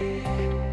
Bye.